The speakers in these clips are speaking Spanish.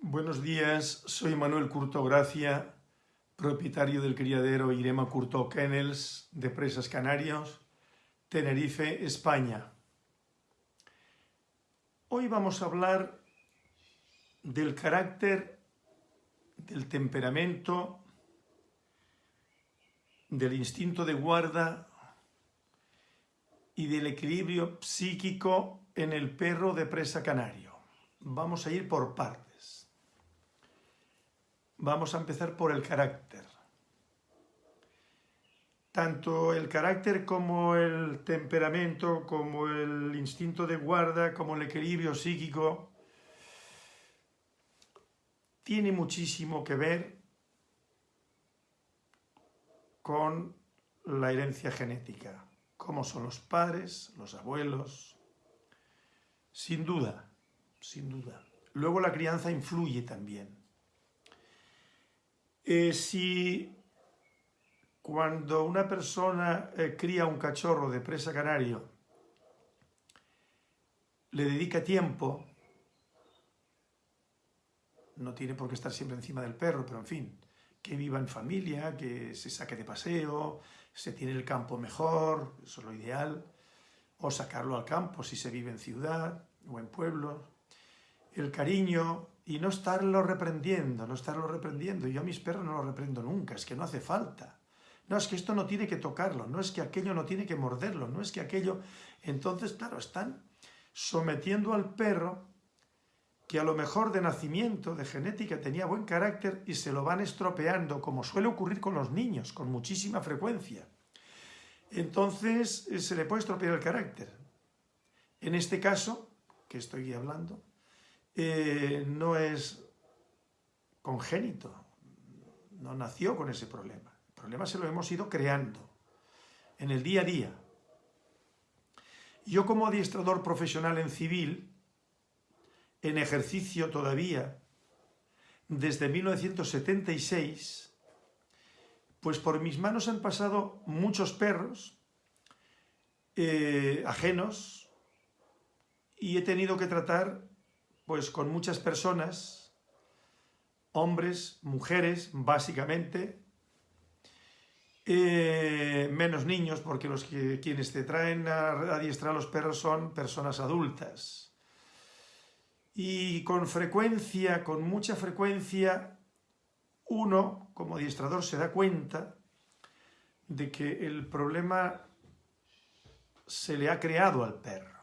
Buenos días, soy Manuel Curto Gracia, propietario del criadero Irema Curto Kennels de Presas Canarios, Tenerife, España. Hoy vamos a hablar del carácter, del temperamento, del instinto de guarda y del equilibrio psíquico en el perro de presa canario. Vamos a ir por partes. Vamos a empezar por el carácter. Tanto el carácter como el temperamento, como el instinto de guarda, como el equilibrio psíquico, tiene muchísimo que ver con la herencia genética, cómo son los padres, los abuelos, sin duda, sin duda. Luego la crianza influye también. Eh, si cuando una persona eh, cría un cachorro de presa canario, le dedica tiempo, no tiene por qué estar siempre encima del perro, pero en fin, que viva en familia, que se saque de paseo, se tiene el campo mejor, eso es lo ideal, o sacarlo al campo si se vive en ciudad o en pueblo. El cariño, y no estarlo reprendiendo, no estarlo reprendiendo. Yo a mis perros no lo reprendo nunca, es que no hace falta. No, es que esto no tiene que tocarlo, no es que aquello no tiene que morderlo, no es que aquello... Entonces, claro, están sometiendo al perro que a lo mejor de nacimiento, de genética, tenía buen carácter y se lo van estropeando, como suele ocurrir con los niños, con muchísima frecuencia. Entonces, eh, se le puede estropear el carácter. En este caso, que estoy hablando, eh, no es congénito, no nació con ese problema. El problema se lo hemos ido creando en el día a día. Yo como adiestrador profesional en civil, en ejercicio todavía, desde 1976, pues por mis manos han pasado muchos perros eh, ajenos y he tenido que tratar pues con muchas personas, hombres, mujeres, básicamente, eh, menos niños, porque los que, quienes te traen a adiestrar a los perros son personas adultas. Y con frecuencia, con mucha frecuencia, uno, como adiestrador, se da cuenta de que el problema se le ha creado al perro.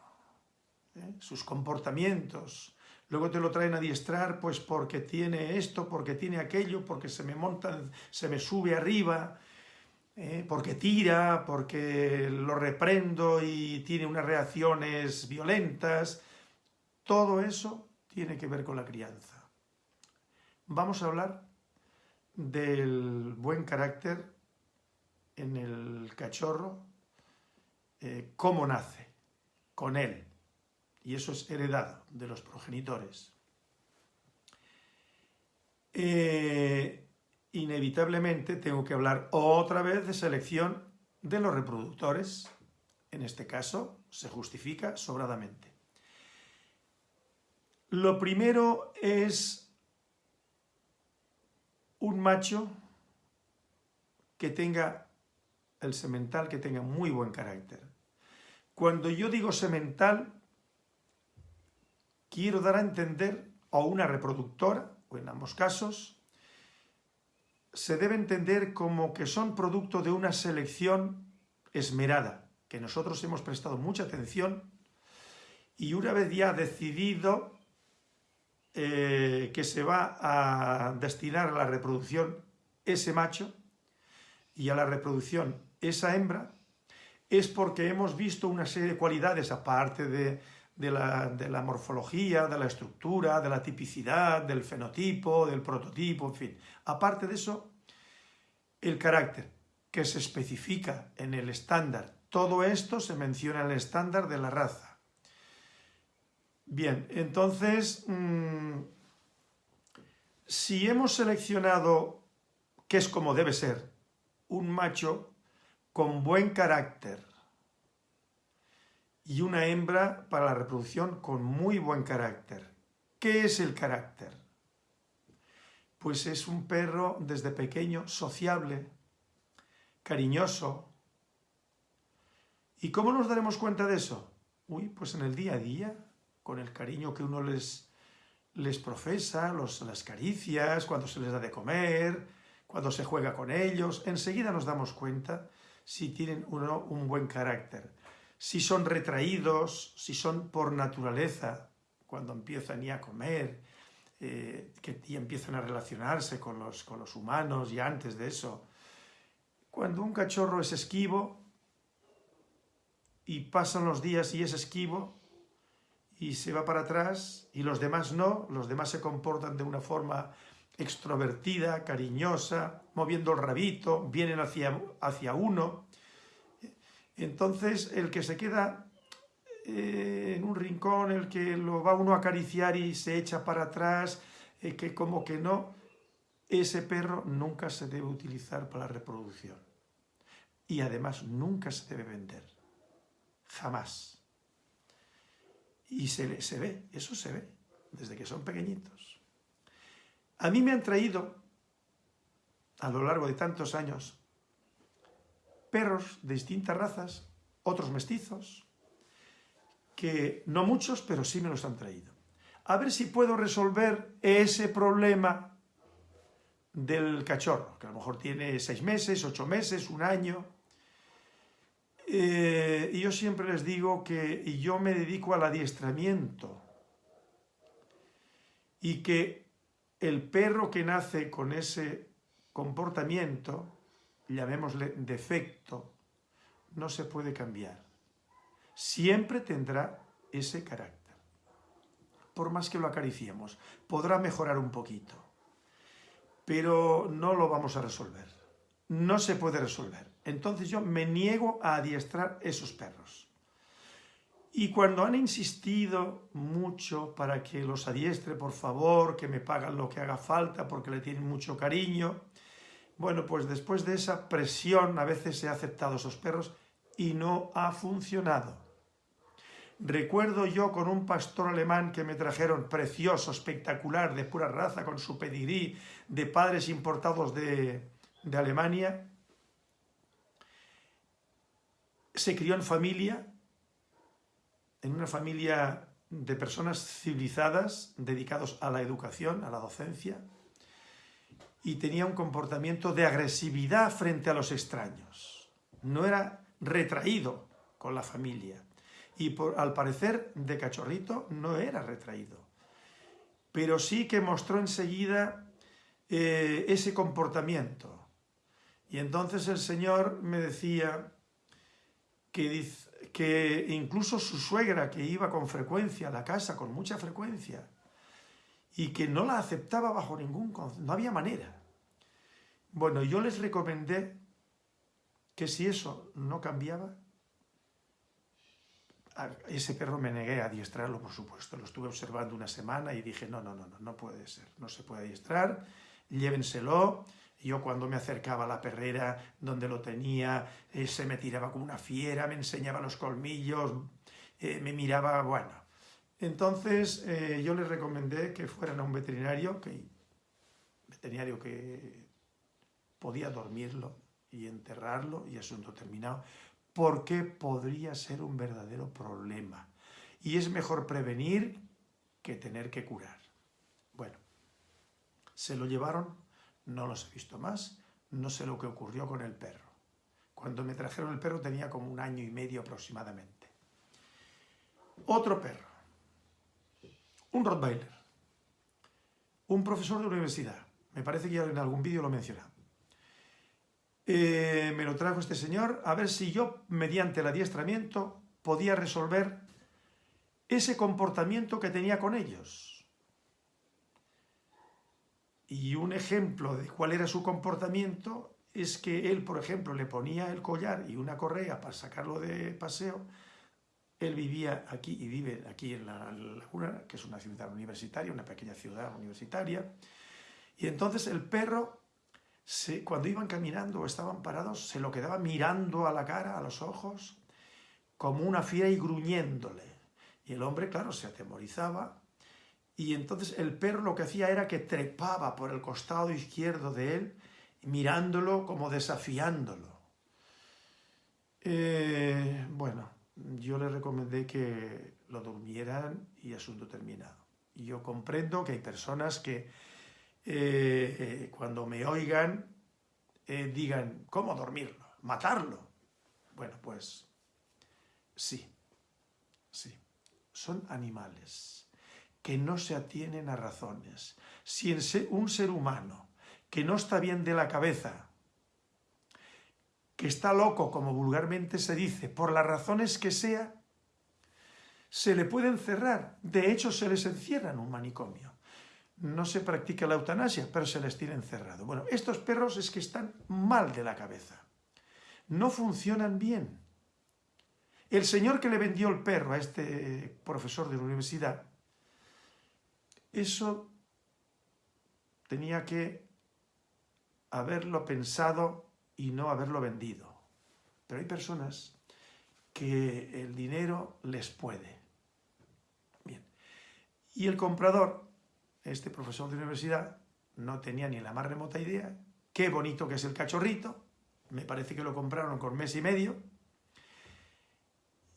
¿eh? Sus comportamientos, luego te lo traen a diestrar pues porque tiene esto, porque tiene aquello, porque se me monta, se me sube arriba, eh, porque tira, porque lo reprendo y tiene unas reacciones violentas. Todo eso tiene que ver con la crianza. Vamos a hablar del buen carácter en el cachorro, eh, cómo nace, con él y eso es heredado de los progenitores. Eh, inevitablemente tengo que hablar otra vez de selección de los reproductores. En este caso se justifica sobradamente. Lo primero es un macho que tenga el semental, que tenga muy buen carácter. Cuando yo digo semental, quiero dar a entender, o una reproductora, o en ambos casos, se debe entender como que son producto de una selección esmerada, que nosotros hemos prestado mucha atención y una vez ya decidido eh, que se va a destinar a la reproducción ese macho y a la reproducción esa hembra, es porque hemos visto una serie de cualidades, aparte de de la, morfología, de la estructura, de la tipicidad, del fenotipo, del prototipo, en fin. Aparte de eso, el carácter, que se especifica en el estándar. Todo esto se menciona en el estándar de la raza. Bien, entonces, mm, si hemos seleccionado, que es como debe ser, un macho con buen carácter, y una hembra para la reproducción con muy buen carácter. ¿Qué es el carácter? pues es un perro desde pequeño sociable, cariñoso. ¿Y cómo nos daremos cuenta de eso? Uy, pues en el día a día, con el cariño que uno les, les profesa, las caricias, cuando se les da de comer, cuando se juega con ellos, enseguida nos damos cuenta si tienen uno un buen carácter, si son retraídos, si son por naturaleza, cuando empiezan ya a comer, eh, que ya empiezan a relacionarse con los, con los humanos y antes de eso. Cuando un cachorro es esquivo y pasan los días y es esquivo y se va para atrás y los demás no, los demás se comportan de una forma extrovertida, cariñosa, moviendo el rabito, vienen hacia, hacia uno. Entonces el que se queda eh, en un rincón, el que lo va uno a acariciar y se echa para atrás, eh, que como que no, ese perro nunca se debe utilizar para la reproducción. Y además nunca se debe vender. Jamás. Y se, se ve, eso se ve, desde que son pequeñitos. A mí me han traído, a lo largo de tantos años, perros de distintas razas, otros mestizos, que no muchos, pero sí me los han traído. A ver si puedo resolver ese problema del cachorro, que a lo mejor tiene seis meses, ocho meses, un año. Eh, y yo siempre les digo que yo me dedico al adiestramiento y que el perro que nace con ese comportamiento, llamémosle defecto, no se puede cambiar siempre tendrá ese carácter. Por más que lo acariciemos, podrá mejorar un poquito, pero no lo vamos a resolver. No se puede resolver. Entonces yo me niego a adiestrar esos perros. Y cuando han insistido mucho para que los adiestre, por favor, que me pagan lo que haga falta porque le tienen mucho cariño, bueno, pues después de esa presión a veces he aceptado esos perros y no ha funcionado. Recuerdo yo con un pastor alemán que me trajeron precioso, espectacular, de pura raza, con su pedigrí, de padres importados de, de Alemania. Se crió en familia, en una familia de personas civilizadas, dedicados a la educación, a la docencia, y tenía un comportamiento de agresividad frente a los extraños. No era retraído con la familia y por, al parecer de cachorrito no era retraído. Pero sí que mostró enseguida eh, ese comportamiento. Y entonces el Señor me decía que, que incluso su suegra, que iba con frecuencia a la casa, con mucha frecuencia, y que no la aceptaba bajo ningún... no había manera. Bueno, yo les recomendé que si eso no cambiaba, ese perro me negué a adiestrarlo, por supuesto. Lo estuve observando una semana y dije, no, no, no, no, no puede ser, no se puede adiestrar, llévenselo. Yo cuando me acercaba a la perrera donde lo tenía, eh, se me tiraba como una fiera, me enseñaba los colmillos, eh, me miraba, bueno. Entonces eh, yo les recomendé que fueran a un veterinario, que, veterinario que podía dormirlo y enterrarlo y asunto terminado, porque podría ser un verdadero problema. Y es mejor prevenir que tener que curar. Bueno, se lo llevaron, no los he visto más, no sé lo que ocurrió con el perro. Cuando me trajeron el perro tenía como un año y medio aproximadamente. Otro perro, un Rottweiler, un profesor de universidad, me parece que ya en algún vídeo lo he mencionado. Eh, me lo trajo este señor a ver si yo, mediante el adiestramiento, podía resolver ese comportamiento que tenía con ellos. Y un ejemplo de cuál era su comportamiento es que él, por ejemplo, le ponía el collar y una correa para sacarlo de paseo. Él vivía aquí y vive aquí en la Laguna, que es una ciudad universitaria, una pequeña ciudad universitaria. Y entonces el perro cuando iban caminando o estaban parados, se lo quedaba mirando a la cara, a los ojos, como una fiera y gruñéndole. Y el hombre, claro, se atemorizaba y entonces el perro lo que hacía era que trepaba por el costado izquierdo de él, mirándolo como desafiándolo. Eh, bueno, yo le recomendé que lo durmieran y asunto terminado. Yo comprendo que hay personas que eh, eh, cuando me oigan digan, ¿cómo dormirlo? ¿Matarlo? Bueno, pues sí, sí, son animales que no se atienen a razones. Si un ser humano que no está bien de la cabeza, que está loco, como vulgarmente se dice, por las razones que sea, se le puede encerrar. De hecho, se les encierra en un manicomio. No se practica la eutanasia, pero se les tiene encerrado. Bueno, estos perros es que están mal de la cabeza. No funcionan bien. El señor que le vendió el perro a este profesor de la universidad eso tenía que haberlo pensado y no haberlo vendido. Pero hay personas que el dinero les puede. Bien. Y el comprador, este profesor de universidad, no tenía ni la más remota idea. Qué bonito que es el cachorrito. Me parece que lo compraron con mes y medio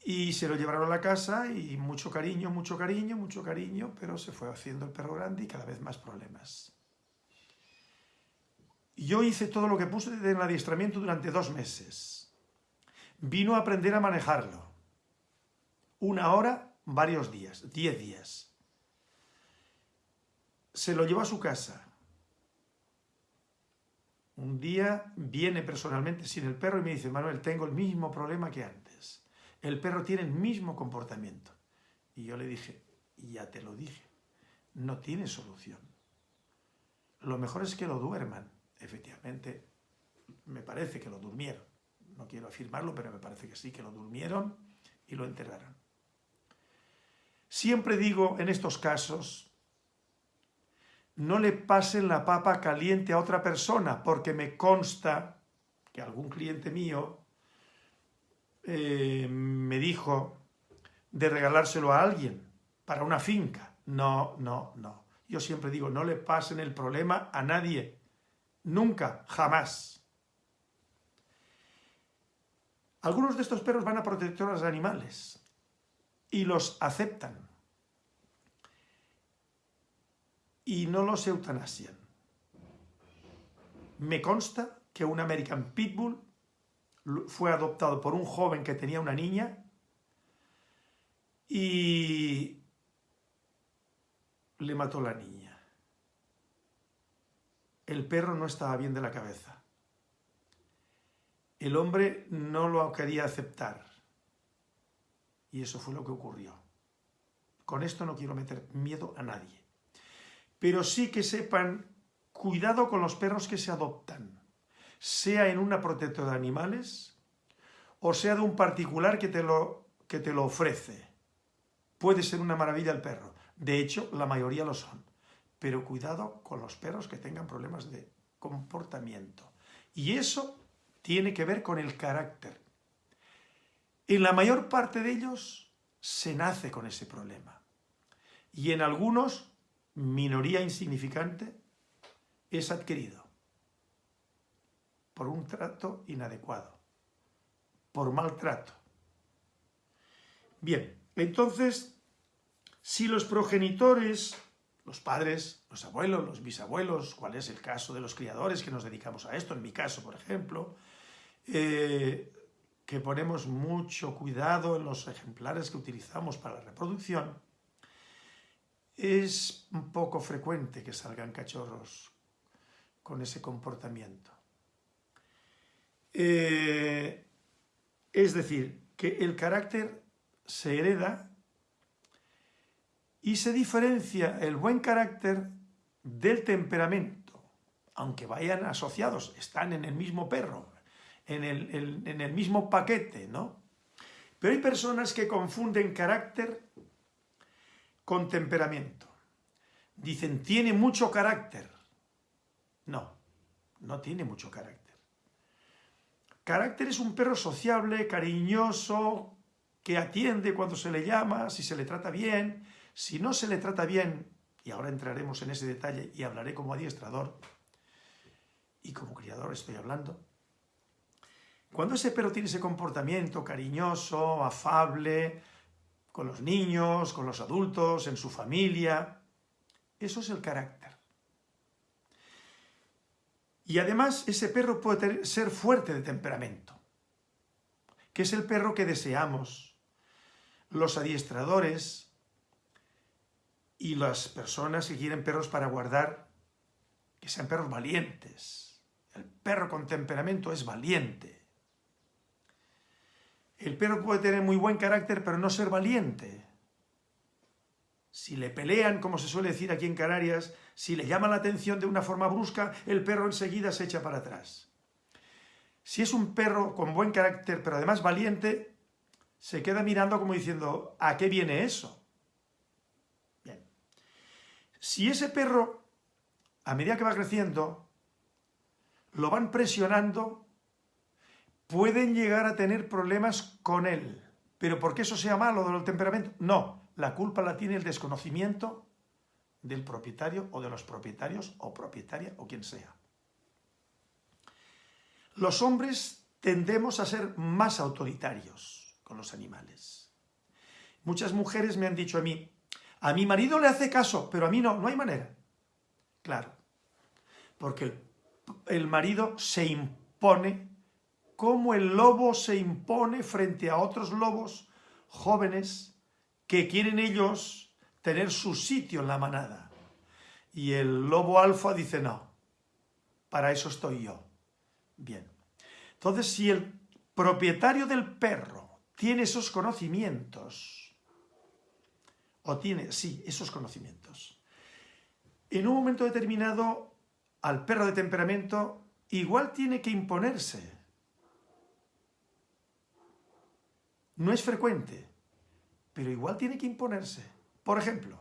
y se lo llevaron a la casa y mucho cariño, mucho cariño, mucho cariño, pero se fue haciendo el perro grande y cada vez más problemas. Yo hice todo lo que puse en el adiestramiento durante dos meses. Vino a aprender a manejarlo. Una hora, varios días, diez días. Se lo llevó a su casa. Un día viene personalmente sin el perro y me dice, Manuel, tengo el mismo problema que antes el perro tiene el mismo comportamiento. Y yo le dije, ya te lo dije, no tiene solución. Lo mejor es que lo duerman. Efectivamente, me parece que lo durmieron. No quiero afirmarlo, pero me parece que sí, que lo durmieron y lo enterraron. Siempre digo en estos casos, no le pasen la papa caliente a otra persona, porque me consta que algún cliente mío eh, me dijo de regalárselo a alguien para una finca. No, no, no. Yo siempre digo, no le pasen el problema a nadie. Nunca, jamás. Algunos de estos perros van a protectoras de animales y los aceptan y no los eutanasian. Me consta que un American Pitbull fue adoptado por un joven que tenía una niña y le mató la niña. El perro no estaba bien de la cabeza. El hombre no lo quería aceptar. Y eso fue lo que ocurrió. Con esto no quiero meter miedo a nadie. Pero sí que sepan, cuidado con los perros que se adoptan sea en una protectora de animales o sea de un particular que te lo, que te lo ofrece. Puede ser una maravilla el perro. De hecho, la mayoría lo son. Pero cuidado con los perros que tengan problemas de comportamiento. Y eso tiene que ver con el carácter. En la mayor parte de ellos se nace con ese problema. Y en algunos, minoría insignificante, es adquirido por un trato inadecuado, por maltrato. Bien, entonces, si los progenitores, los padres, los abuelos, los bisabuelos, cuál es el caso de los criadores que nos dedicamos a esto, en mi caso, por ejemplo, eh, que ponemos mucho cuidado en los ejemplares que utilizamos para la reproducción, es un poco frecuente que salgan cachorros con ese comportamiento. Eh, es decir, que el carácter se hereda y se diferencia el buen carácter del temperamento, aunque vayan asociados, están en el mismo perro, en el, en el mismo paquete, ¿no? Pero hay personas que confunden carácter con temperamento. Dicen, tiene mucho carácter. No, no tiene mucho carácter. Carácter es un perro sociable, cariñoso, que atiende cuando se le llama, si se le trata bien. Si no se le trata bien, y ahora entraremos en ese detalle y hablaré como adiestrador, y como criador estoy hablando, cuando ese perro tiene ese comportamiento cariñoso, afable, con los niños, con los adultos, en su familia, eso es el carácter. Y además ese perro puede ser fuerte de temperamento, que es el perro que deseamos. Los adiestradores y las personas que quieren perros para guardar, que sean perros valientes. El perro con temperamento es valiente. El perro puede tener muy buen carácter, pero no ser valiente. Si le pelean, como se suele decir aquí en Canarias, si le llaman la atención de una forma brusca, el perro enseguida se echa para atrás. Si es un perro con buen carácter, pero además valiente, se queda mirando como diciendo, ¿a qué viene eso? Bien. Si ese perro, a medida que va creciendo, lo van presionando, pueden llegar a tener problemas con él. ¿Pero por qué eso sea malo del temperamento? No, la culpa la tiene el desconocimiento del propietario o de los propietarios o propietaria o quien sea. Los hombres tendemos a ser más autoritarios con los animales. Muchas mujeres me han dicho a mí, a mi marido le hace caso, pero a mí no, no hay manera. Claro, porque el marido se impone como el lobo se impone frente a otros lobos jóvenes que quieren ellos tener su sitio en la manada. Y el lobo alfa dice, no, para eso estoy yo. Bien. Entonces, si el propietario del perro tiene esos conocimientos, o tiene, sí, esos conocimientos, en un momento determinado, al perro de temperamento, igual tiene que imponerse. No es frecuente, pero igual tiene que imponerse. Por ejemplo,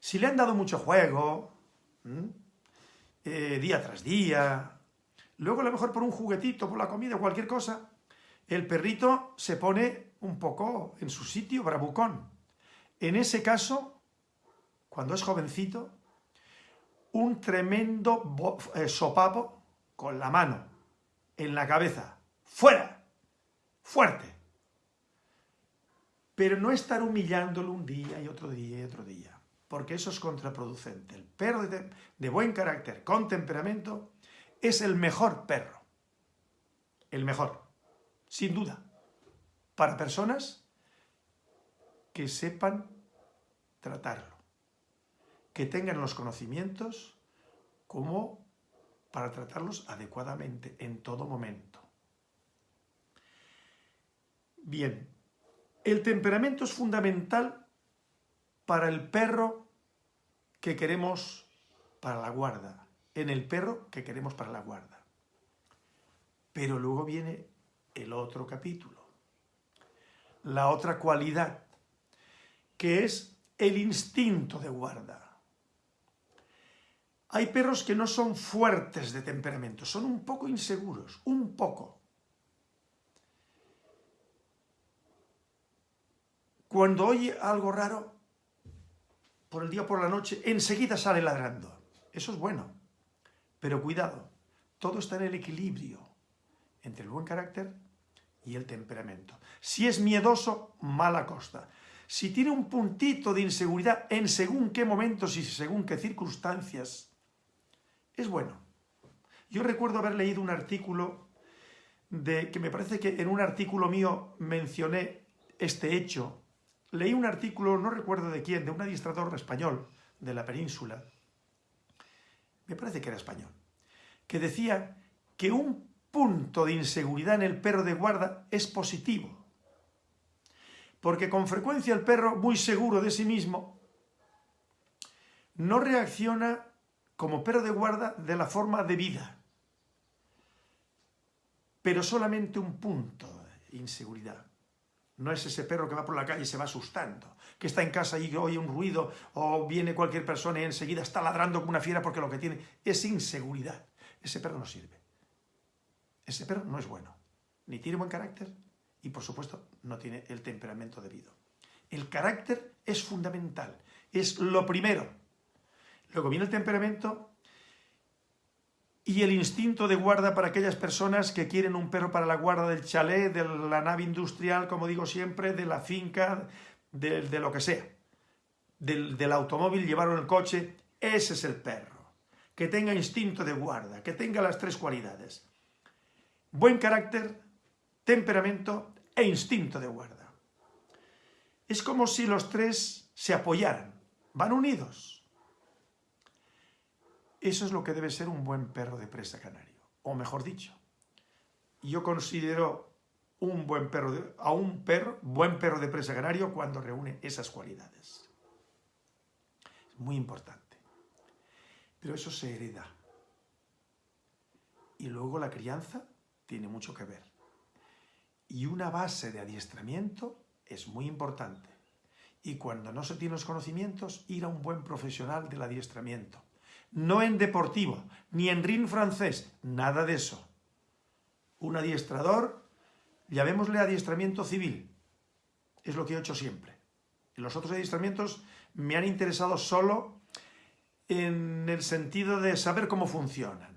si le han dado mucho juego, eh, día tras día, luego a lo mejor por un juguetito, por la comida, cualquier cosa, el perrito se pone un poco en su sitio bravucón. En ese caso, cuando es jovencito, un tremendo eh, sopapo con la mano en la cabeza. ¡Fuera! ¡Fuerte! Pero no estar humillándolo un día y otro día y otro día, porque eso es contraproducente. El perro de, de buen carácter, con temperamento, es el mejor perro. El mejor, sin duda, para personas que sepan tratarlo, que tengan los conocimientos como para tratarlos adecuadamente en todo momento. Bien, el temperamento es fundamental para el perro que queremos para la guarda, en el perro que queremos para la guarda. Pero luego viene el otro capítulo, la otra cualidad, que es el instinto de guarda. Hay perros que no son fuertes de temperamento, son un poco inseguros, un poco. Cuando oye algo raro, por el día o por la noche, enseguida sale ladrando. Eso es bueno. Pero cuidado, todo está en el equilibrio entre el buen carácter y el temperamento. Si es miedoso, mala costa. Si tiene un puntito de inseguridad en según qué momentos y según qué circunstancias, es bueno. Yo recuerdo haber leído un artículo de que me parece que en un artículo mío mencioné este hecho leí un artículo, no recuerdo de quién, de un administrador español de la península, me parece que era español, que decía que un punto de inseguridad en el perro de guarda es positivo, porque con frecuencia el perro, muy seguro de sí mismo, no reacciona como perro de guarda de la forma debida, pero solamente un punto de inseguridad. No es ese perro que va por la calle y se va asustando, que está en casa y oye un ruido o viene cualquier persona y enseguida está ladrando como una fiera porque lo que tiene es inseguridad. Ese perro no sirve. Ese perro no es bueno. Ni tiene buen carácter y, por supuesto, no tiene el temperamento debido. El carácter es fundamental, es lo primero. Luego viene el temperamento y el instinto de guarda para aquellas personas que quieren un perro para la guarda del chalet, de la nave industrial, como digo siempre, de la finca, de, lo que sea. Del, automóvil, llevarlo en el coche, ese es el perro. Que tenga instinto de guarda, que tenga las tres cualidades. Buen carácter, temperamento e instinto de guarda. Es como si los tres se apoyaran, van unidos. Eso es lo que debe ser un buen perro de presa canario. O mejor dicho, yo considero un buen perro a un perro, buen perro de presa canario cuando reúne esas cualidades. Es muy importante. Pero eso se hereda. Y luego la crianza tiene mucho que ver. Y una base de adiestramiento es muy importante. Y cuando no se tienen los conocimientos, ir a un buen profesional del adiestramiento no en deportivo, ni en ring francés, nada de eso. Un adiestrador, llamémosle adiestramiento civil, es lo que he hecho siempre. Los otros adiestramientos me han interesado solo en el sentido de saber cómo funcionan.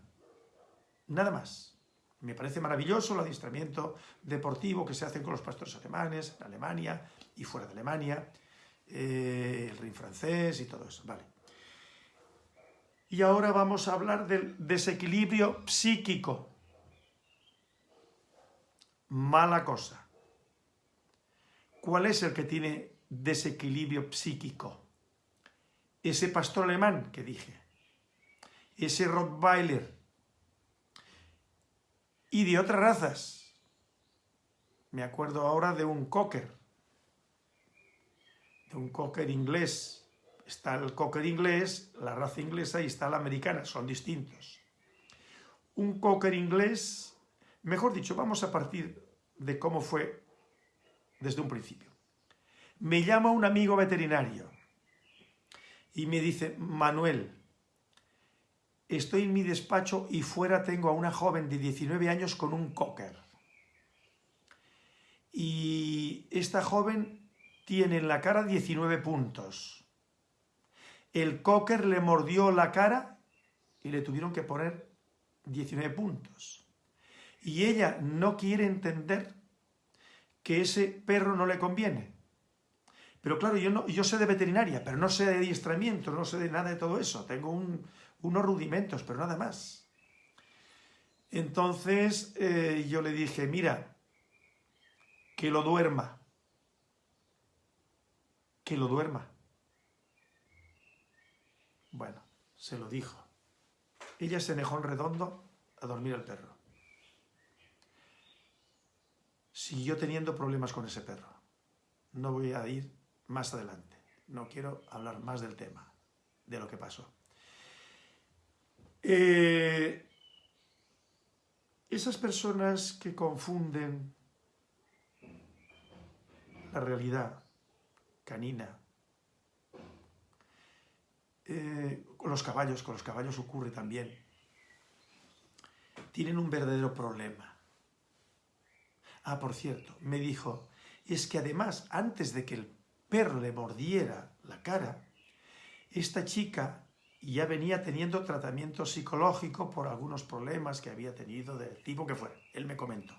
Nada más. Me parece maravilloso el adiestramiento deportivo que se hace con los pastores alemanes, en Alemania y fuera de Alemania, eh, el ring francés y todo eso. Vale. Y ahora vamos a hablar del desequilibrio psíquico. Mala cosa. ¿Cuál es el que tiene desequilibrio psíquico? Ese pastor alemán que dije. Ese Rottweiler. Y de otras razas. Me acuerdo ahora de un cocker. De un cocker inglés Está el cocker inglés, la raza inglesa y está la americana, son distintos. Un cocker inglés, mejor dicho, vamos a partir de cómo fue desde un principio. Me llama un amigo veterinario y me dice, Manuel, estoy en mi despacho y fuera tengo a una joven de 19 años con un cocker. Y esta joven tiene en la cara 19 puntos el cocker le mordió la cara y le tuvieron que poner 19 puntos. Y ella no quiere entender que ese perro no le conviene. Pero claro, yo, no, yo sé de veterinaria, pero no sé de adiestramiento, no sé de nada de todo eso. Tengo unos rudimentos, pero nada más. Entonces eh, yo le dije, mira, que lo duerma. Que lo duerma. Bueno, se lo dijo. Ella se dejó en redondo a dormir el perro. Siguió teniendo problemas con ese perro. No voy a ir más adelante. No quiero hablar más del tema, de lo que pasó. Eh, esas personas que confunden la realidad canina eh, con los caballos, con los caballos ocurre también. Tienen un verdadero problema. Ah, por cierto, me dijo, es que además, antes de que el perro le mordiera la cara, esta chica ya venía teniendo tratamiento psicológico por algunos problemas que había tenido del tipo que fuera. Él me comentó.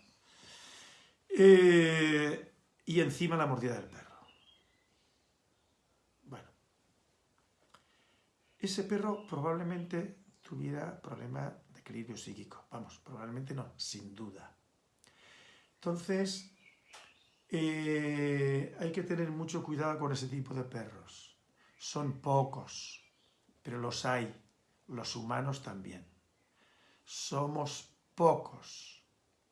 Eh, y encima la mordida del perro. Ese perro probablemente tuviera problema de equilibrio psíquico. Vamos, probablemente no, sin duda. Entonces, eh, hay que tener mucho cuidado con ese tipo de perros. Son pocos, pero los hay. Los humanos también. Somos pocos,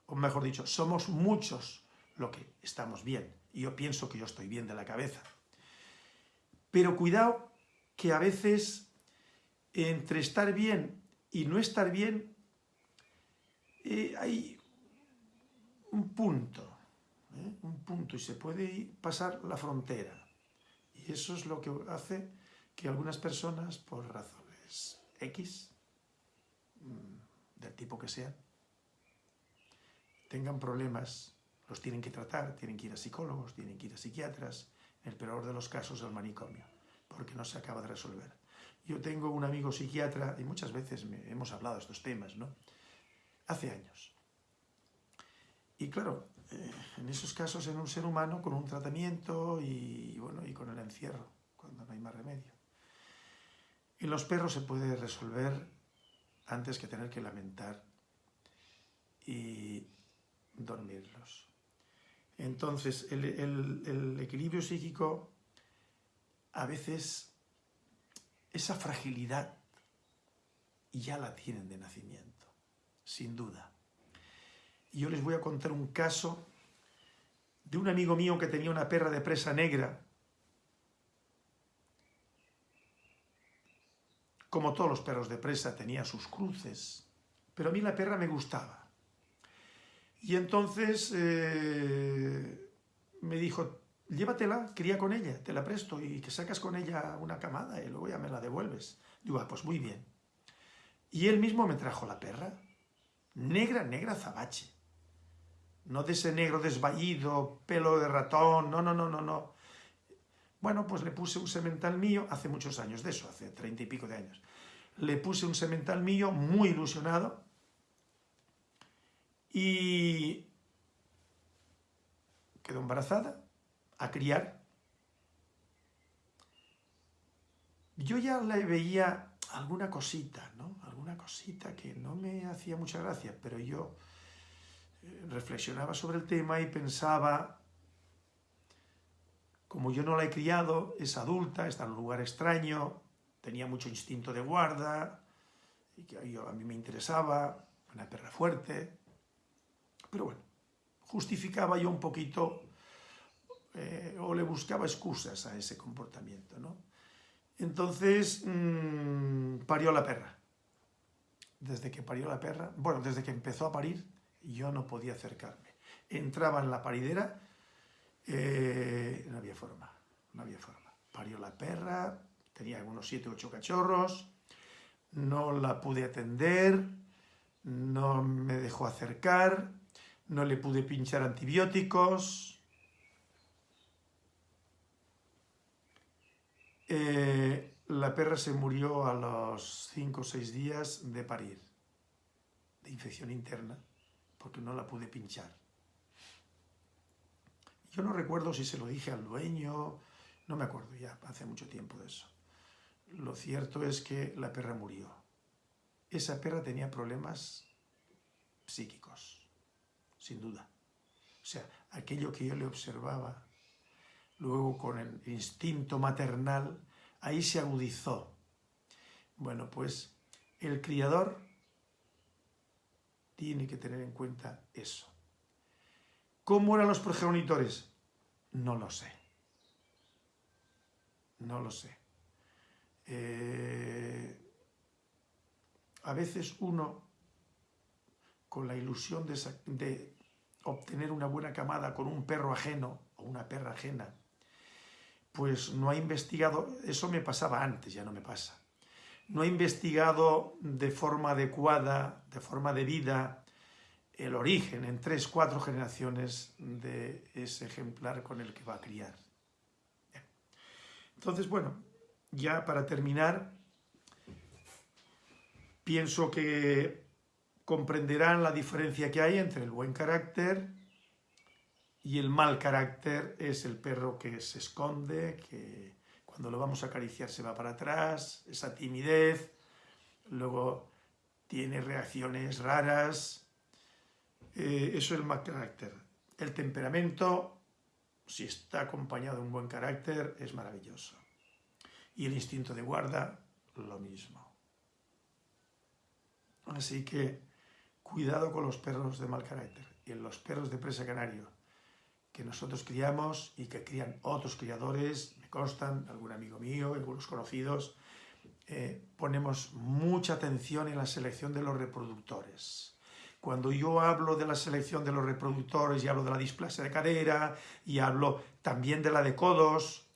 o mejor dicho, somos muchos lo que estamos bien. Y yo pienso que yo estoy bien de la cabeza. Pero cuidado que a veces entre estar bien y no estar bien, eh, hay un punto, ¿eh? un punto, y se puede pasar la frontera. Y eso es lo que hace que algunas personas, por razones X, mm, del tipo que sean, tengan problemas, los tienen que tratar, tienen que ir a psicólogos, tienen que ir a psiquiatras, en el peor de los casos al manicomio, porque no se acaba de resolver. Yo tengo un amigo psiquiatra, y muchas veces hemos hablado de estos temas, ¿no? Hace años. Y claro, eh, en esos casos en un ser humano, con un tratamiento y, bueno, y con el encierro, cuando no hay más remedio. En los perros se puede resolver antes que tener que lamentar y dormirlos. Entonces, el equilibrio psíquico a veces esa fragilidad ya la tienen de nacimiento, sin duda. Y yo les voy a contar un caso de un amigo mío que tenía una perra de presa negra. Como todos los perros de presa tenía sus cruces, pero a mí la perra me gustaba. Y entonces eh, me dijo, llévatela, cría con ella, te la presto y que sacas con ella una camada y luego ya me la devuelves. Digo, ah, pues muy bien. Y él mismo me trajo la perra, negra, negra zabache. No de ese negro desvallido, pelo de ratón, no, no, no, no, no. Bueno, pues le puse un semental mío, hace muchos años de eso, hace treinta y pico de años. Le puse un semental mío muy ilusionado y quedó embarazada a criar, yo ya le veía alguna cosita, ¿no? Alguna cosita que no me hacía mucha gracia, pero yo eh, reflexionaba sobre el tema y pensaba, como yo no la he criado, es adulta, está en un lugar extraño, tenía mucho instinto de guarda, y que a mí me interesaba, una perra fuerte, pero bueno, justificaba yo un poquito eh, o le buscaba excusas a ese comportamiento, ¿no? Entonces, mmm, parió la perra. Desde que parió la perra, bueno, desde que empezó a parir, yo no podía acercarme. Entraba en la paridera, eh, no había forma, no había forma. Parió la perra, tenía unos 7 o 8 cachorros, no la pude atender, no me dejó acercar, no le pude pinchar antibióticos, Eh, la perra se murió a los 5 o 6 días de parir, de infección interna, porque no la pude pinchar. Yo no recuerdo si se lo dije al dueño, no me acuerdo ya, hace mucho tiempo de eso. Lo cierto es que la perra murió. Esa perra tenía problemas psíquicos, sin duda. O sea, aquello que yo le observaba luego con el instinto maternal, ahí se agudizó. Bueno, pues el criador tiene que tener en cuenta eso. ¿Cómo eran los progenitores? No lo sé. No lo sé. Eh, a veces uno, con la ilusión de, de obtener una buena camada con un perro ajeno o una perra ajena, pues no ha investigado, eso me pasaba antes, ya no me pasa, no ha investigado de forma adecuada, de forma debida, el origen en tres, cuatro generaciones de ese ejemplar con el que va a criar. Entonces, bueno, ya para terminar, pienso que comprenderán la diferencia que hay entre el buen carácter y el mal carácter es el perro que se esconde, que cuando lo vamos a acariciar se va para atrás, esa timidez, luego tiene reacciones raras, eh, eso es el mal carácter. El temperamento, si está acompañado de un buen carácter, es maravilloso. Y el instinto de guarda, lo mismo. Así que cuidado con los perros de mal carácter. Y en los perros de presa canario, que nosotros criamos y que crían otros criadores, me constan, algún amigo mío, algunos conocidos, eh, ponemos mucha atención en la selección de los reproductores. Cuando yo hablo de la selección de los reproductores y hablo de la displasia de cadera y hablo también de la de codos,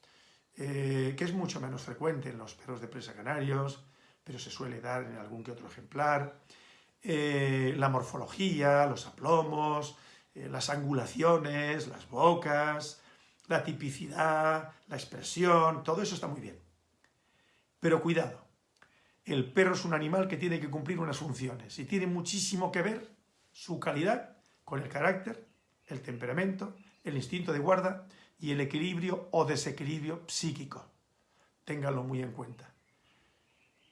eh, que es mucho menos frecuente en los perros de presa canarios, pero se suele dar en algún que otro ejemplar, eh, la morfología, los aplomos, eh, las angulaciones, las bocas, la tipicidad, la expresión, todo eso está muy bien. Pero cuidado, el perro es un animal que tiene que cumplir unas funciones y tiene muchísimo que ver su calidad con el carácter, el temperamento, el instinto de guarda y el equilibrio o desequilibrio psíquico. Ténganlo muy en cuenta.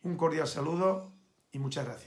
Un cordial saludo y muchas gracias.